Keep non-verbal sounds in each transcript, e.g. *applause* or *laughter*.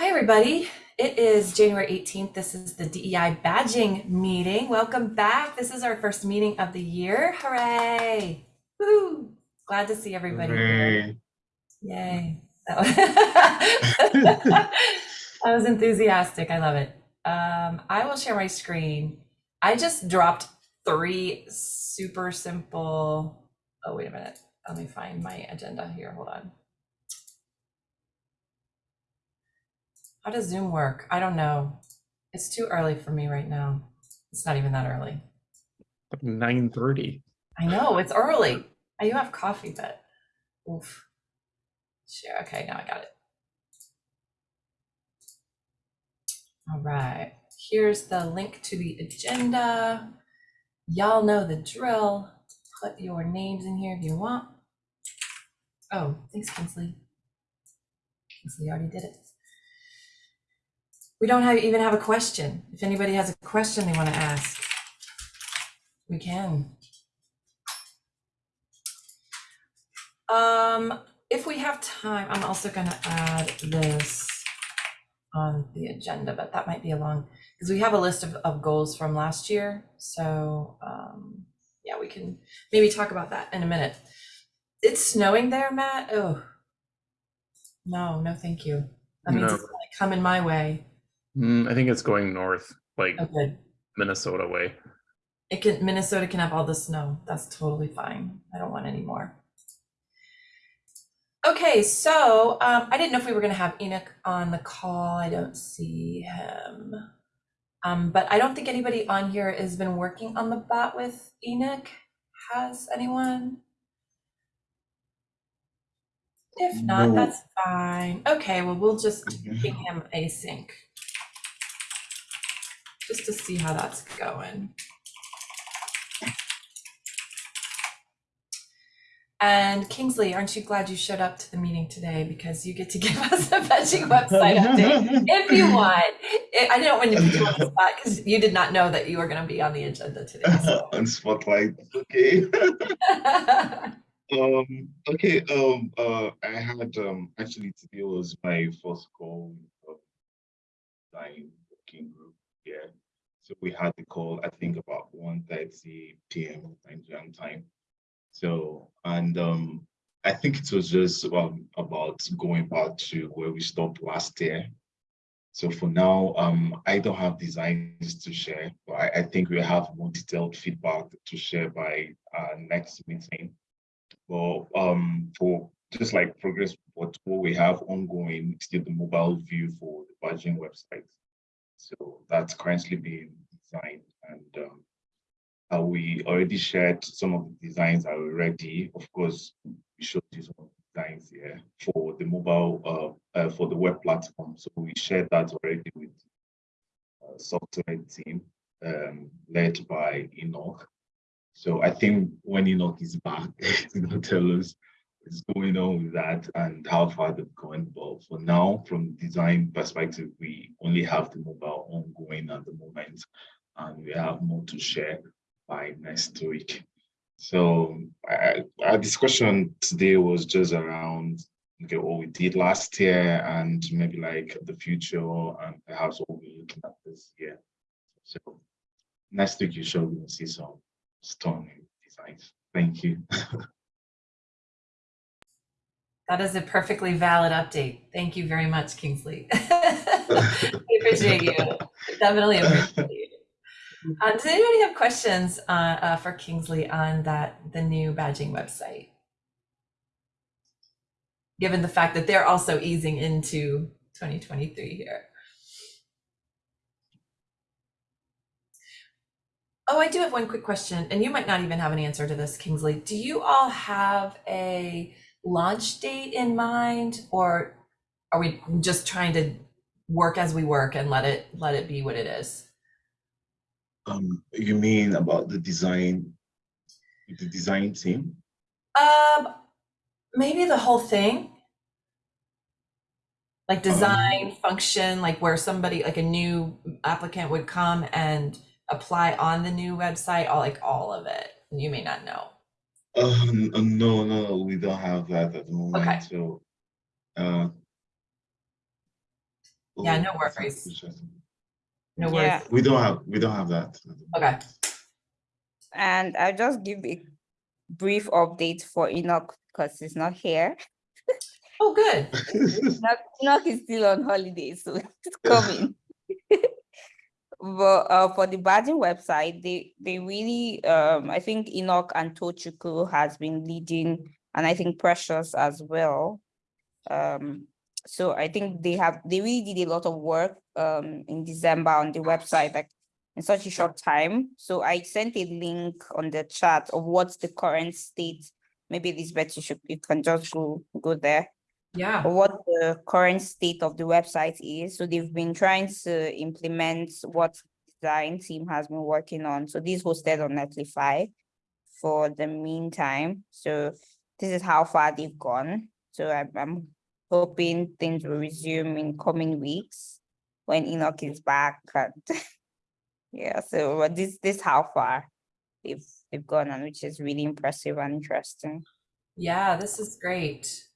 Hi, everybody. It is January 18th. This is the DEI badging meeting. Welcome back. This is our first meeting of the year. Hooray! Woo! Glad to see everybody. Hooray. Yay. *laughs* I was, enthusiastic. I love it. Um, I will share my screen. I just dropped three super simple. Oh, wait a minute. Let me find my agenda here. Hold on. How does Zoom work? I don't know. It's too early for me right now. It's not even that early. 9.30. I know, it's early. I do have coffee, but oof. Sure. Okay, now I got it. All right. Here's the link to the agenda. Y'all know the drill. Put your names in here if you want. Oh, thanks, Kingsley. Kingsley already did it. We don't have, even have a question. If anybody has a question they want to ask, we can. Um, if we have time, I'm also going to add this on the agenda, but that might be a long, because we have a list of, of goals from last year. So um, yeah, we can maybe talk about that in a minute. It's snowing there, Matt. Oh, no, no, thank you. That means no. it's coming my way. Mm, I think it's going north, like Okay. Minnesota way. It can, Minnesota can have all the snow. That's totally fine. I don't want any more. Okay, so um, I didn't know if we were going to have Enoch on the call. I don't see him. Um, but I don't think anybody on here has been working on the bot with Enoch. Has anyone? If not, No. that's fine. Okay, well, we'll just ping him async just to see how that's going. And Kingsley, aren't you glad you showed up to the meeting today because you get to *laughs* give us a fetching website update if you want. I didn't want to put you on the spot because you did not know that you were going to be on the agenda today. *laughs* So. on spotlight, okay. *laughs* um, okay. Um, uh, I had um actually today was my first call with my working group. Yeah, so we had the call, I think about 1.30 p.m. Nigerian time. So, and um, I think it was just um, about going back to where we stopped last year. So for now, um, I don't have designs to share, but I, I think we have more detailed feedback to share by our next meeting. But um, for just like progress, what, we have ongoing, still the mobile view for the badging website. So that's currently being designed and um, uh, we already shared some of the designs are ready. Of course, we showed you some designs here for the mobile, uh, uh, for the web platform. So we shared that already with uh, software team um, led by Enoch. So I think when Enoch is back, *laughs* he's going to tell us what's going on with that and how far they've gone. But for now, from design perspective, we only have the mobile ongoing at the moment and we have more to share by next week. So our discussion today was just around okay, what we did last year and maybe like the future and perhaps what we're looking at this year. So next week you should see some stunning designs. Thank you. *laughs* That is a perfectly valid update. Thank you very much, Kingsley. *laughs* I appreciate you. Definitely appreciate you. Uh, does anybody have questions uh, uh, for Kingsley on that the new badging website? Given the fact that they're also easing into 2023 here. Oh, I do have one quick question, and you might not even have an answer to this, Kingsley. Do you all have a launch date in mind, or are we just trying to work as we work and let it let it be what it is? Um, you mean about the design, the design team? Um, maybe the whole thing. Like design, um, function, like where somebody, like a new applicant would come and apply on the new website, all like all of it. You may not know. Uh, no, no, we don't have that at the moment. Okay. So, uh, Yeah, Oh, no that's worries. interesting. No Yeah. worries. We don't have, we don't have that. Okay. And I'll just give a brief update for Enoch because he's not here. Oh, good. *laughs* Enoch, Enoch is still on holiday, so *laughs* it's coming. Uh, for the badging website, they they really um I think Enoch and Tochukwu has been leading, and I think Precious as well. Um, so I think they have they really did a lot of work um in December on the website, like in such a short time. So I sent a link on the chat of what's the current state. Maybe this Elizabeth, you should you can just go go there Yeah. what the current state of the website is. So they've been trying to implement what design team has been working on. So this hosted on Netlify for the meantime. So this is how far they've gone. So I'm, I'm hoping things will resume in coming weeks when Enoch is back. and *laughs* yeah, so this this how far they've they've gone and which is really impressive and interesting. Yeah, this is great.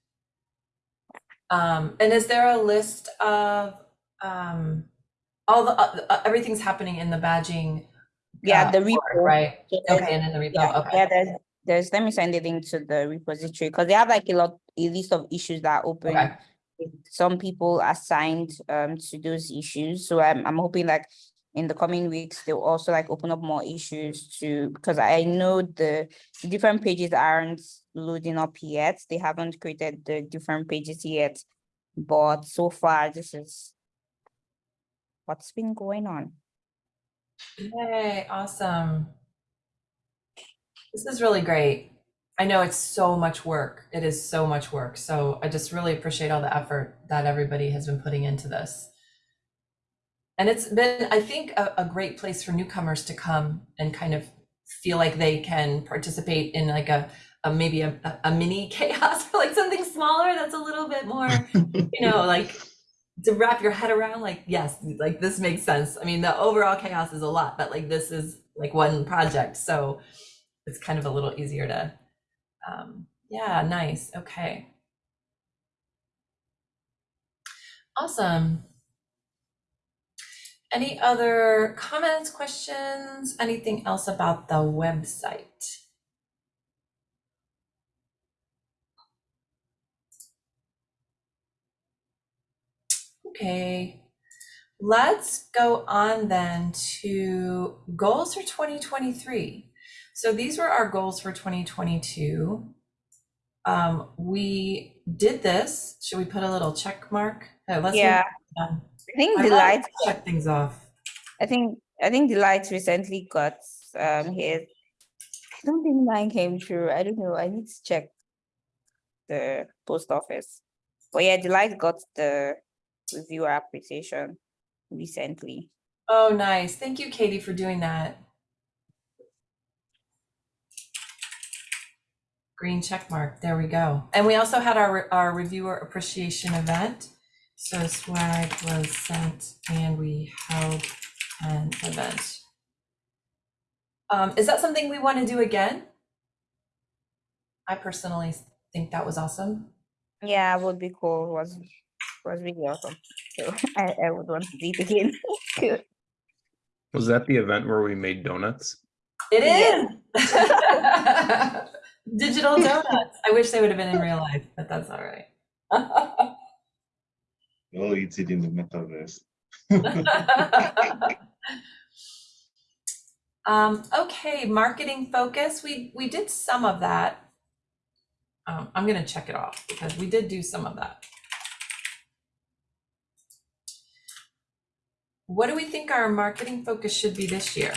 Um, and is there a list of, um, all the, uh, uh, everything's happening in the badging? Yeah, uh, the org, repo. Right, So okay, and in the Yeah, repo, okay. yeah, there's, there's, let me send it into the repository, because they have like a lot, a list of issues that are open. Okay. with Some people assigned um to those issues, so I'm, I'm hoping like in the coming weeks, they'll also like open up more issues to, because I know the the different pages aren't loading up yet, they haven't created the different pages yet. But so far, this is what's been going on. Yay, awesome. This is really great. I know it's so much work. It is so much work. So I just really appreciate all the effort that everybody has been putting into this. And it's been, I think, a, a great place for newcomers to come and kind of feel like they can participate in like a, a maybe a, a- a mini *laughs* CHAOSS or like something smaller that's a little bit more you know, *laughs* like to wrap your head around, like, yes, like this makes sense. I mean, the overall CHAOSS is a lot, but like this is like one project. So it's kind of a little easier to, um, yeah, nice. Okay. Awesome. Any other comments, questions, anything else about the website? Okay, let's go on then to goals for 2023. So these were our goals for 2022. Um, we did this. Should we put a little check mark? Uh, let's Yeah. I think the lights check things off. I think I think the lights recently got um hit. I don't think mine came through. I don't know. I need to check the post office. But yeah, the light got the reviewer appreciation recently. Oh, nice. Thank you, Katie, for doing that. Green check mark. There we go. And we also had our, our reviewer appreciation event. So swag was sent and we held an event. Um, is that something we want to do again? I personally think that was awesome. Yeah, would be cool. Was was really awesome. So *laughs* I, I would want to do it again. Was that the event where we made donuts? It is. Yeah. *laughs* Digital donuts. I wish they would have been in real life, but that's all right. *laughs* No, it's it in the metaverse. *laughs* um, okay, marketing focus. We we did some of that. Um, I'm gonna check it off because we did do some of that. What do we think our marketing focus should be this year?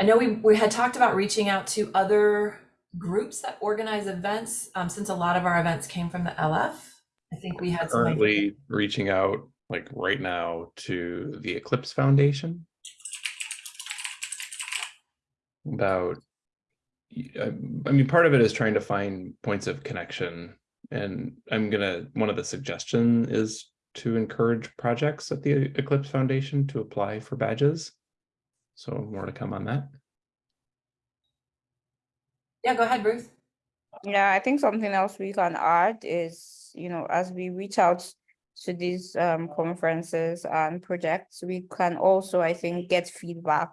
I know we, we had talked about reaching out to other groups that organize events, um, since a lot of our events came from the LF. I think we had. Currently reaching out like right now to the Eclipse Foundation. About, I mean, part of it is trying to find points of connection. And I'm gonna, one of the suggestion is to encourage projects at the Eclipse Foundation to apply for badges. So more to come on that. Yeah, go ahead, Ruth. Yeah, I think something else we can add is, you know, as we reach out to these um conferences and projects, we can also, I think, get feedback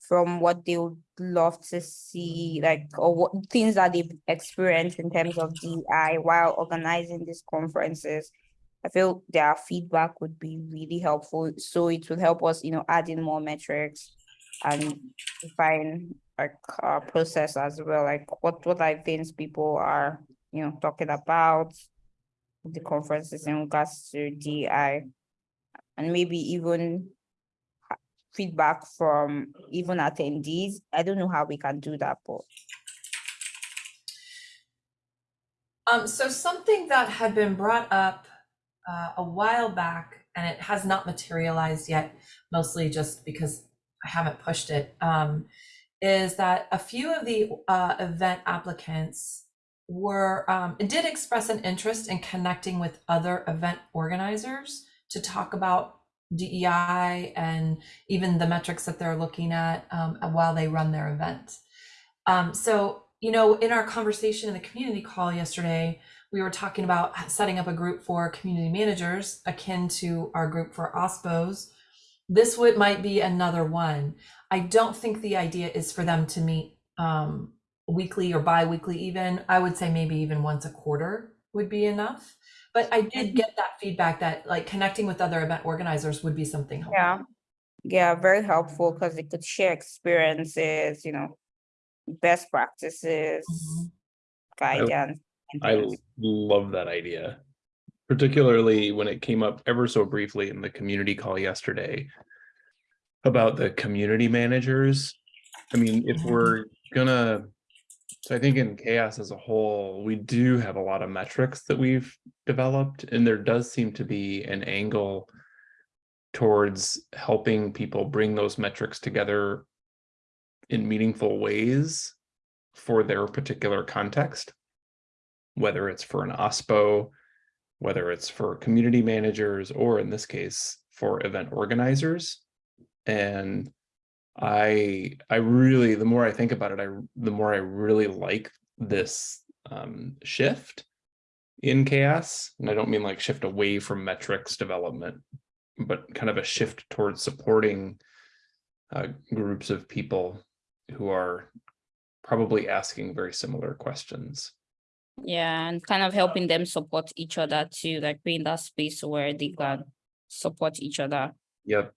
from what they would love to see, like, or what things that they've experienced in terms of DI while organizing these conferences. I feel their feedback would be really helpful, so it would help us, you know, add in more metrics and define like our process as well, like what what are things people are, you know, talking about the conferences in regards to DI. And maybe even feedback from even attendees. I don't know how we can do that, but Um, so something that had been brought up uh, a while back, and it has not materialized yet, mostly just because I haven't pushed it, um, is that a few of the uh, event applicants were um, did express an interest in connecting with other event organizers to talk about DEI and even the metrics that they're looking at um, while they run their event. Um, so, you know, in our conversation in the community call yesterday, we were talking about setting up a group for community managers akin to our group for OSPOs. This would might be another one. I don't think the idea is for them to meet um, weekly or bi-weekly even. I would say maybe even once a quarter would be enough. But I did get that feedback that like connecting with other event organizers would be something helpful. yeah. Yeah, very helpful because they could share experiences, you know, best practices, Mhm. guidance. and I love that idea. Particularly when it came up ever so briefly in the community call yesterday. About the community managers. I mean, if Mhm. we're gonna. So I think in CHAOSS as a whole, we do have a lot of metrics that we've developed and there does seem to be an angle. Towards helping people bring those metrics together. In meaningful ways. For their particular context whether it's for an OSPO, whether it's for community managers, or in this case, for event organizers. And I, I really, the more I think about it, I, the more I really like this um, shift in CHAOSS. And I don't mean like shift away from metrics development, but kind of a shift towards supporting uh, groups of people who are probably asking very similar questions. Yeah, and kind of helping them support each other too, like being that space where they can support each other. Yep.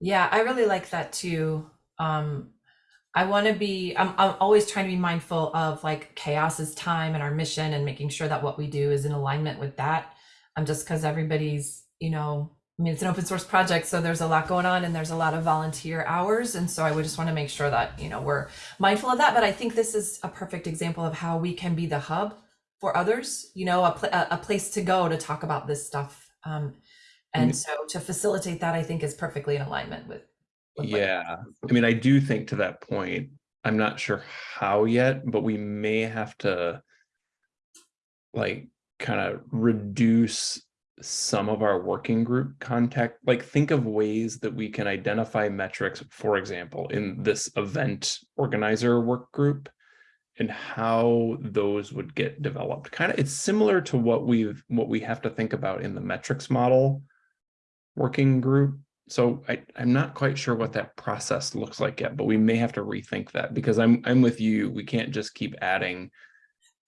Yeah, I really like that too. Um, I want to be, I'm, I'm always trying to be mindful of like CHAOSS's time and our mission and making sure that what we do is in alignment with that. I'm um, just because everybody's, you know, I mean, it's an open source project, so there's a lot going on and there's a lot of volunteer hours. And so I would just want to make sure that, you know, we're mindful of that. But I think this is a perfect example of how we can be the hub for others, you know, a, pl- a place to go to talk about this stuff. Um, and Mm. so to facilitate that, I think is perfectly in alignment with. with Yeah, I mean, I do think to that point, I'm not sure how yet, but we may have to. Like, kind of reduce some of our working group contact, like think of ways that we can identify metrics, for example, in this event organizer work group. And how those would get developed, kind of, it's similar to what we've, what we have to think about in the metrics model. Working group, so I, I'm not quite sure what that process looks like yet, but we may have to rethink that because I'm, I'm with you. We can't just keep adding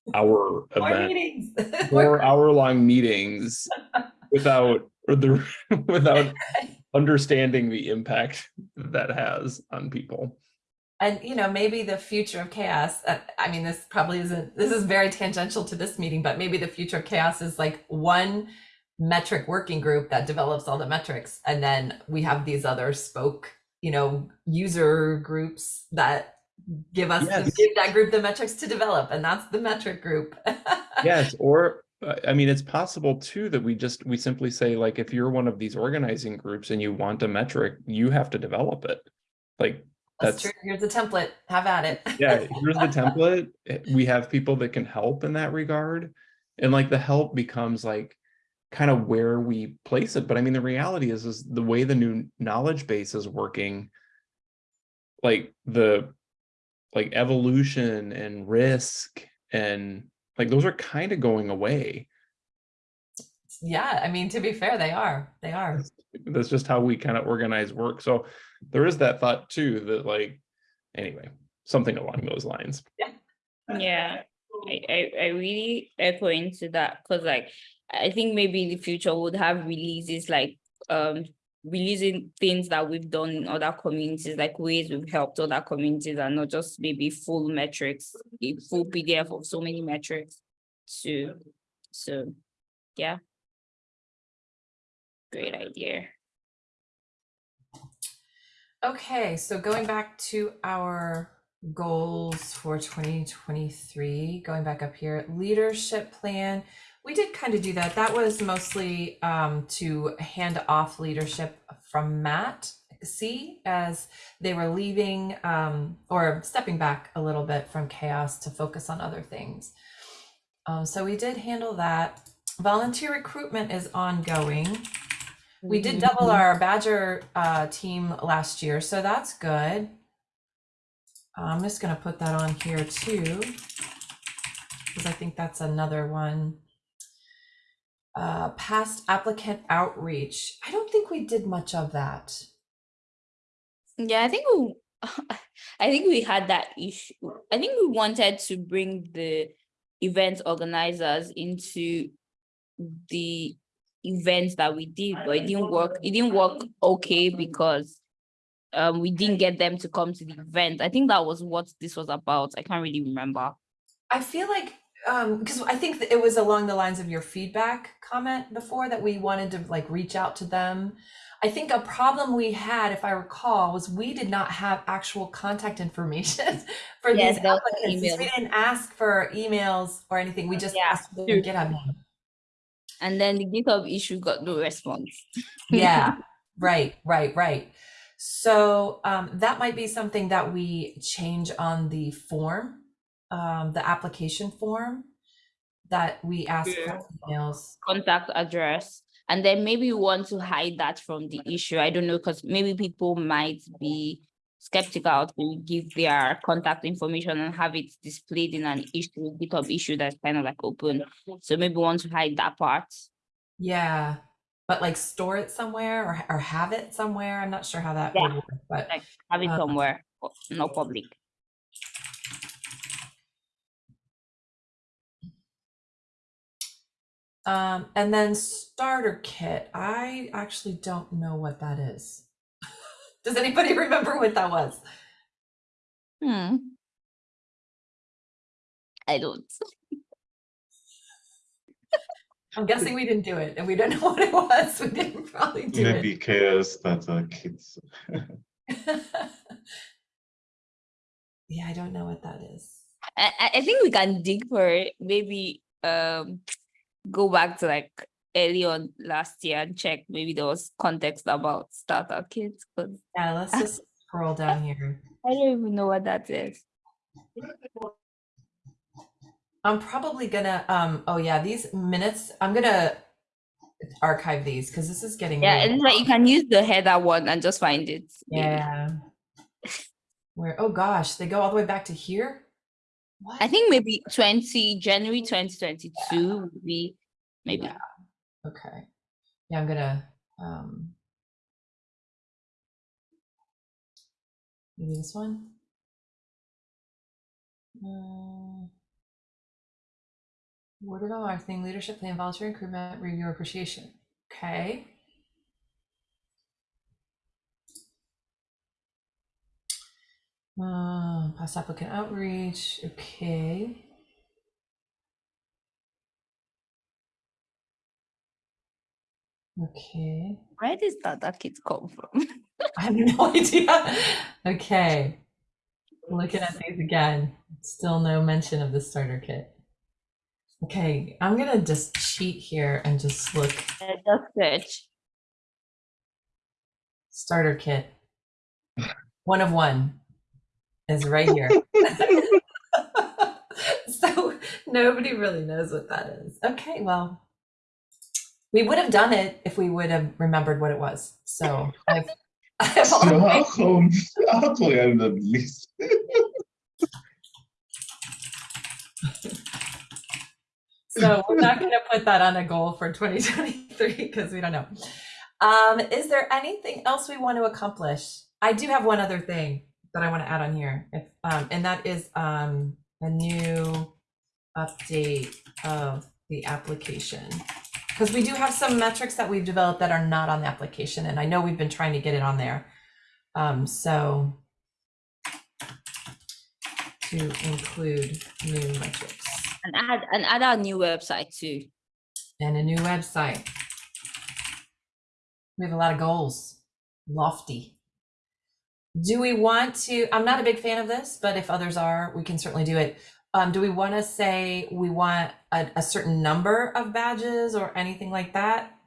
*laughs* our More event, meetings. *laughs* four hour long meetings without, the, *laughs* without understanding the impact that has on people. And you know, maybe the future of CHAOSS. Uh, I mean, this probably isn't. This is very tangential to this meeting, but maybe the future of CHAOSS is like one metric working group that develops all the metrics, and then we have these other spoke, you know, user groups that give us Yes. give that group the metrics to develop, and that's the metric group. *laughs* Yes, or, I mean, it's possible too that we just, we simply say like, if you're one of these organizing groups and you want a metric, you have to develop it. Like, That's That's- true. Here's the template. Have at it. yeah, *laughs* here's the template. eh, We have people that can help in that regard. And like the help becomes like kind of where we place it. But I mean, the reality is, is the way the new knowledge base is working. Like the like evolution and risk and like those are kind of going away. Yeah, I mean, to be fair, they are, they are. That's just how we kind of organize work. So there is that thought too that like anyway, something along those lines. Yeah, I, I, I really echo into that because like I think maybe in the future we'll have releases like um releasing things that we've done in other communities, like ways we've helped other communities and not just maybe full metrics, a full PDF of so many metrics to so yeah. Great idea. Okay, so going back to our goals for 2023, going back up here, leadership plan. We did kind of do that. That was mostly um, to hand off leadership from Matt C as they were leaving um, or stepping back a little bit from CHAOSS to focus on other things. Um, so we did handle that. Volunteer recruitment is ongoing. We did double our Badger uh, team last year, so that's good. I'm just gonna put that on here too, because I think that's another one. Uh, past applicant outreach. I don't think we did much of that. Yeah, I think we, *laughs* I think we had that issue. I think we wanted to bring the event organizers into the events that we did, but it didn't work. It didn't work okay because um we didn't get them to come to the event. I think that was what this was about. I can't really remember. I feel like um because I think it was along the lines of your feedback comment before that we wanted to like reach out to them. I think a problem we had, if I recall, was we did not have actual contact information *laughs* for Yes, these applicants. We didn't ask for emails or anything. We just Yeah, asked for true. their GitHub name. And then the GitHub issue got no response. Yeah, *laughs* right, right, right. So um, that might be something that we change on the form, um, the application form that we ask Yeah. for emails. contact address and then maybe we want to hide that from the issue i don't know because maybe people might be skeptical to give their contact information and have it displayed in an issue github issue that's kind of like open so maybe we want to hide that part Yeah, but like store it somewhere or, or have it somewhere. I'm not sure how that would work, but like have it Uh, somewhere o- no public um, and then starter kit. I actually don't know what that is. *laughs* Does anybody *laughs* remember what that was? hmm i don't *laughs* I'm guessing we didn't do it and we don't know what it was. We didn't probably do it. Maybe chaos that uh, kids. yeah, I don't know what that is. I, I- I think we can dig for it maybe um go back to like early on last year and check maybe there was context about starter kits because Yeah, let's just *laughs* scroll down here. I don't even know what that is. I'm probably gonna um oh yeah, these minutes, I'm gonna archive these because this is getting Yeah, it's like you can use the header one and just find it. Yeah. *laughs* Where oh gosh, they go all the way back to here? What? I think maybe twenty, January twenty twenty-two would be maybe. Yeah. Okay. Yeah, I'm gonna um maybe this one. Uh, Worded our marketing, leadership plan, volunteer recruitment, review appreciation. Okay. Uh, past applicant outreach. Okay. Okay. Where does that kit come from? *laughs* I have no *laughs* idea. Okay. Looking at these again, still no mention of the starter kit. Okay, I'm gonna just cheat here and just look Uh, Just search. starter kit. One of one is right here. *laughs* *laughs* so nobody really knows what that is. Okay, well, we would have done it if we would have remembered what it was. So I've, *laughs* I've how come how come we the least? So we're not gonna put that on a goal for 2023 because we don't know. Um, is there anything else we want to accomplish? I do have one other thing that I want to add on here, if, um, and that is um, a new update of the application. Because we do have some metrics that we've developed that are not on the application, and I know we've been trying to get it on there. Um, so to include new metrics And add, and add our new website too. and a new website. We have a lot of goals, lofty. Do we want to? I'm not a big fan of this, but if others are, we can certainly do it. Um, do we want to say we want a, a certain number of badges or anything like that?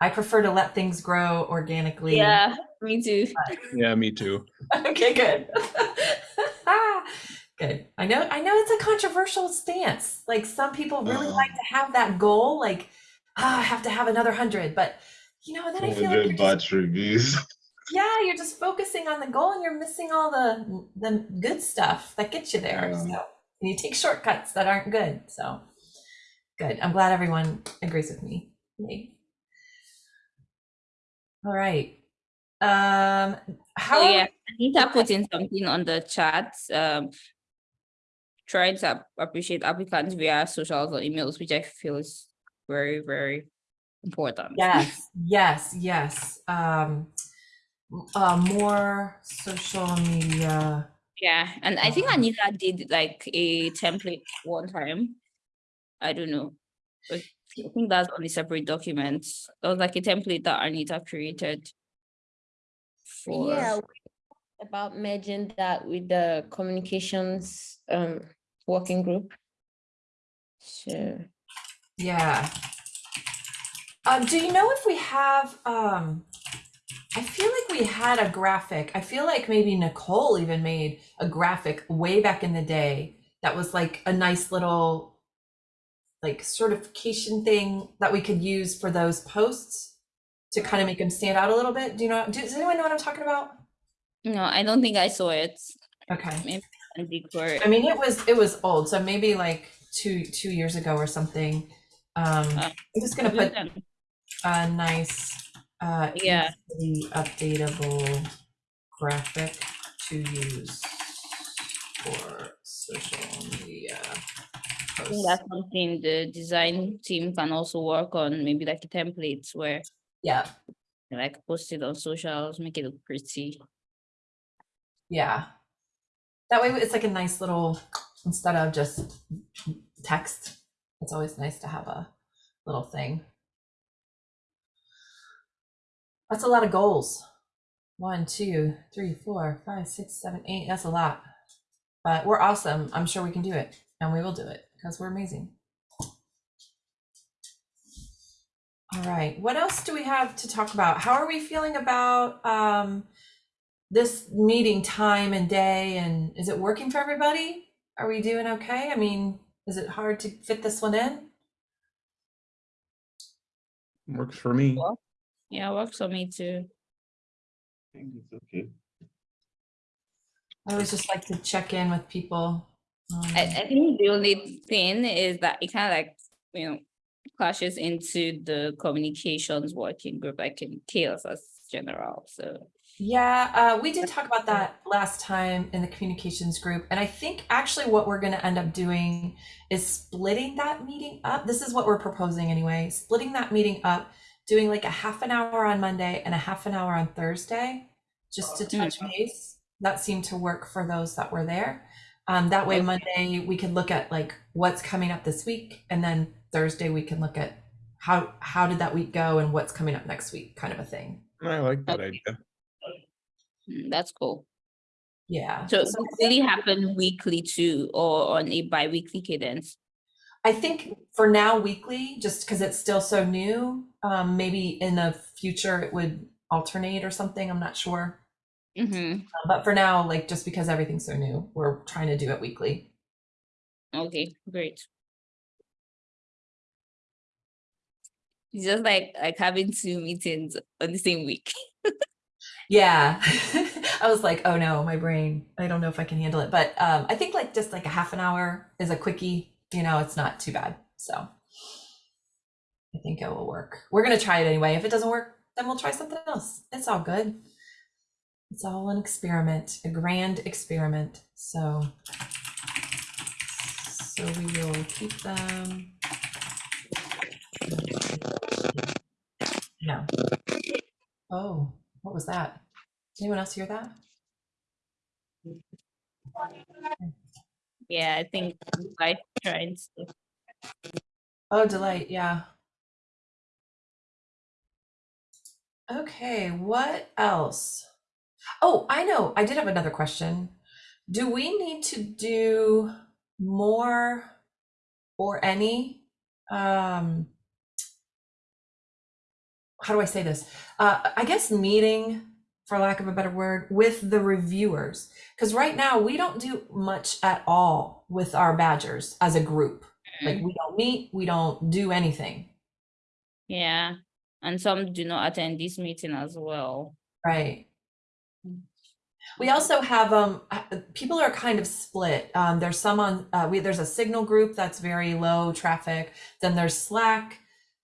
I prefer to let things grow organically. Yeah, me too. Yeah, me too. *laughs* okay, good. *laughs* good. I know I know it's a controversial stance. Like some people really Uh-huh. like to have that goal, like, ah, I have to have another hundred, but you know, then I feel like you're 100 just, reviews. *laughs* yeah, you're just focusing on the goal and you're missing all the the good stuff that gets you there. Yeah. So and you take shortcuts that aren't good. So good. I'm glad everyone agrees with me. Yay. All right. Um how Oh are we- yeah, Anita put in something on the chat. Um, trying to appreciate applicants via socials or emails, which I feel is very, very important. Yes, yes, yes. Um, uh, more social media. Yeah, and I think Um, Anita did like a template one time. I don't know. but I think that's on a separate document. That was like a template that Anita created. For Yeah, we- about merging that with the communications um working group. So Yeah. Um, do you know if we have, um, I feel like we had a graphic. I feel like maybe Nicole even made a graphic way back in the day that was like a nice little like certification thing that we could use for those posts to kind of make them stand out a little bit. Do you know, does anyone know what I'm talking about? no, I don't think I saw it. Okay. Before I mean, it was it was old, so maybe like two two years ago or something. Um, Uh, I'm just gonna put a nice, uh, Yeah. The updatable graphic to use for social media I think that's something the design team can also work on, maybe like a template where Yeah, like post it on socials, make it look pretty. yeah. That way, it's like a nice little instead of just text. It's always nice to have a little thing. That's a lot of goals. One, two, three, four, five, six, seven, eight. That's a lot. But we're awesome. I'm sure we can do it. And we will do it because we're amazing. All right. What else do we have to talk about? How are we feeling about um, this meeting time and day? And is it working for everybody? Are we doing okay? I mean, is it hard to fit this one in? Works for me. Well, Yeah, works for me too. I think it's okay. I always just like to check in with people. Um, I, I think the only thing is that it kind of like, you know, clashes into the communications working group, like in CHAOSS as general, so. Yeah, uh, we did talk about that last time in the communications group. And I think actually what we're going to end up doing is splitting that meeting up. This is what we're proposing anyway, splitting that meeting up, doing like a half an hour on Monday and a half an hour on Thursday, just to touch base. That seemed to work for those that were there. Um, that way, Monday, we could look at like what's coming up this week. And then Thursday, we can look at how, how did that week go and what's coming up next week, kind of a thing. I like that Okay. idea. mm, That's cool. Yeah. So it So I really happen weekly too, or on a bi-weekly cadence. I think for now weekly, just because it's still so new. Um, maybe in the future it would alternate or something. I'm not sure. Mm-hmm, Uh, But for now, like just because everything's so new, we're trying to do it weekly. okay, great. It's just like, like having two meetings on the same week. Yeah. *laughs* *laughs* I was like, oh no, my brain, I don't know if I can handle it. But um, I think like just like a half an hour is a quickie, you know, it's not too bad. So I think it will work. We're going to try it anyway. If it doesn't work, then we'll try something else. It's all good. It's all an experiment, a grand experiment. So, so we will keep them. Yeah. Oh, what was that? Did anyone else hear that? Yeah, I think I tried. Oh, delight, yeah. Okay, what else? Oh, I know. I did have another question. Do we need to do more or any um how do I say this? Uh I guess meeting for lack of a better word with the reviewers because right now we don't do much at all with our badgers as a group. Like we don't meet, we don't do anything. Yeah, and some do not attend this meeting as well. Right. We also have um uh, people are kind of split. Um, there's some on uh, we there's a signal group that's very low traffic. Then there's Slack.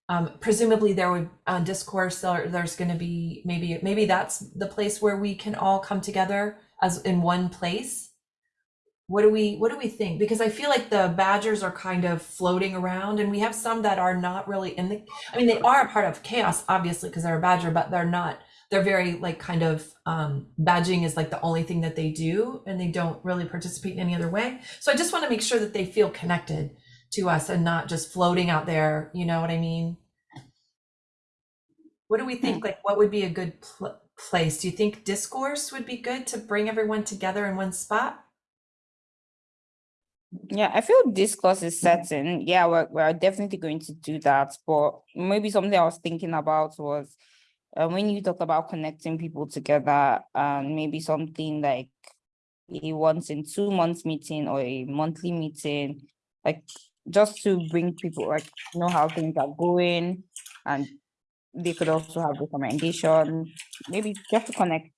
Um, presumably there would on discourse there, there's going to be maybe maybe that's the place where we can all come together as in one place. What do we what do we think? Because I feel like the badgers are kind of floating around, and we have some that are not really in the. I mean, they are a part of CHAOSS, obviously, because they're a badger, but they're not they're very like kind of um, badging is like the only thing that they do and they don't really participate in any other way so i just want to make sure that they feel connected to us and not just floating out there you know what i mean what do we think like what would be a good pl- place do you think discourse would be good to bring everyone together in one spot Yeah, I feel discourse is certain. Yeah, we're, we're definitely going to do that. But maybe something I was thinking about was uh, when you talk about connecting people together, and maybe something like a once in two months meeting or a monthly meeting, like just to bring people like know how things are going, and they could also have recommendation. Maybe just to connect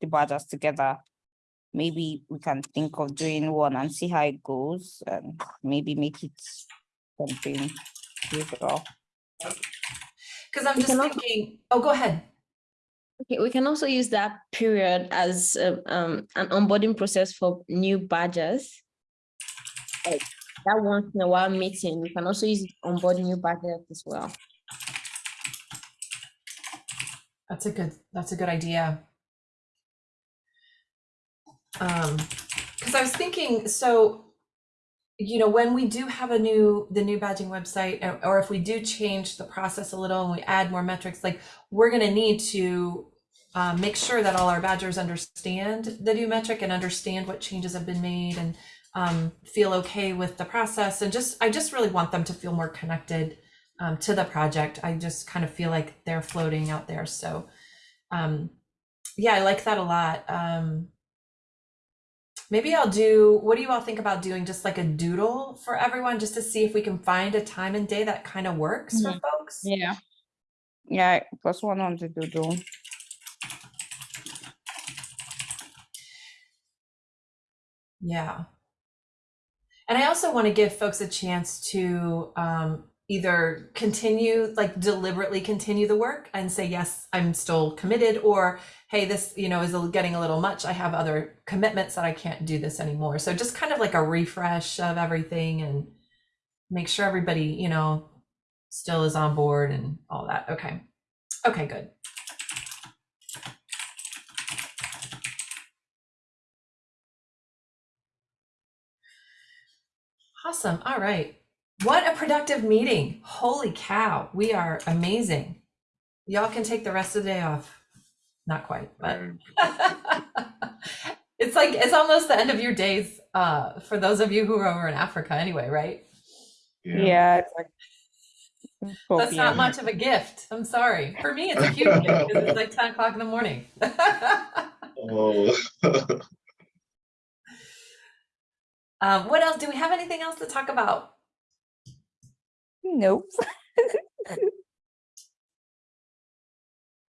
the badgers together maybe we can think of doing one and see how it goes and maybe make it something usual. because i'm We just can also- thinking oh go ahead Okay, we can also use that period as um, um, an onboarding process for new badges. Like that once in a while meeting, we can also use it to onboard new badges as well. That's a good, that's a good idea. Um, because I was thinking, so, you know, when we do have a new, the new badging website, or- if we do change the process a little and we add more metrics, like, we're gonna need to uh, make sure that all our badgers understand the new metric and understand what changes have been made and um, feel okay with the process. And just, I just really want them to feel more connected um, to the project. I just kind of feel like they're floating out there. So, um, yeah, I like that a lot. Um, maybe I'll do, what do you all think about doing just like a doodle for everyone, just to see if we can find a time and day that kind of works for folks? Yeah. Yeah, plus one on the doodle. Yeah. And I also want to give folks a chance to um, either continue, like deliberately continue the work and say, yes, I'm still committed, or hey, this, you know, is getting a little much. I have other commitments that I can't do this anymore. So just kind of like a refresh of everything and make sure everybody, you know, still is on board and all that. Okay. Okay, good. Awesome. All right. What a productive meeting. Holy cow. We are amazing. Y'all can take the rest of the day off. Not quite, but *laughs* it's like it's almost the end of your days uh for those of you who are over in Africa anyway, right? Yeah, it's like. it's That's not much of a gift. I'm sorry. For me, it's a huge *laughs* gift because it's like 10 o'clock in the morning. Oh, *laughs* um, what else? Do we have anything else to talk about? *laughs* Nope.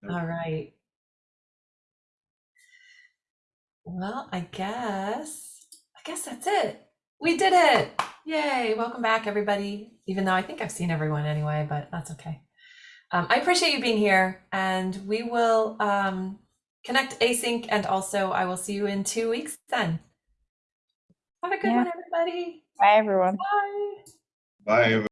All right. Well, I guess, I guess that's it. We did it. Yay. Welcome back, everybody. Even though I think I've seen everyone anyway, but that's okay. Um, I appreciate you being here and we will um, connect async and also I will see you in two weeks then. Have a good Yeah. one, everybody. Bye, everyone. Bye. Bye, everyone.